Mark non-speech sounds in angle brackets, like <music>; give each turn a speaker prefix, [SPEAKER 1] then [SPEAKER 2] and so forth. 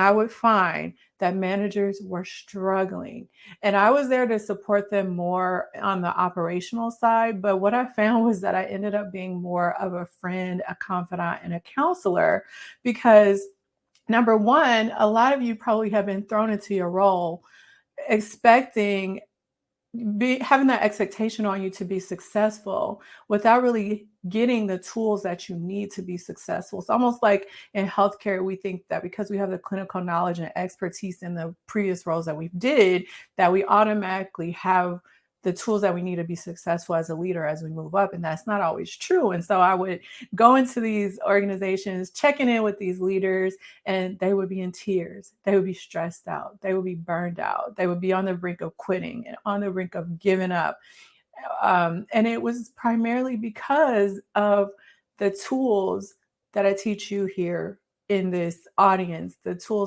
[SPEAKER 1] I would find that managers were struggling. And I was there to support them more on the operational side. But what I found <laughs> was that I ended up being more of a friend, a confidant, and a counselor because number one, a lot of you probably have been thrown into your role expecting be having that expectation on you to be successful without really getting the tools that you need to be successful. It's almost like in healthcare, we think that because we have the clinical knowledge and expertise in the previous roles that we did, that we automatically have the tools that we need to be successful as a leader as we move up. And that's not always true. And so I would go into these organizations, checking in with these leaders, and they would be in tears. They would be stressed out. They would be burned out. They would be on the brink of quitting and on the brink of giving up. Um, and it was primarily because of the tools that I teach you here in this audience, the tools that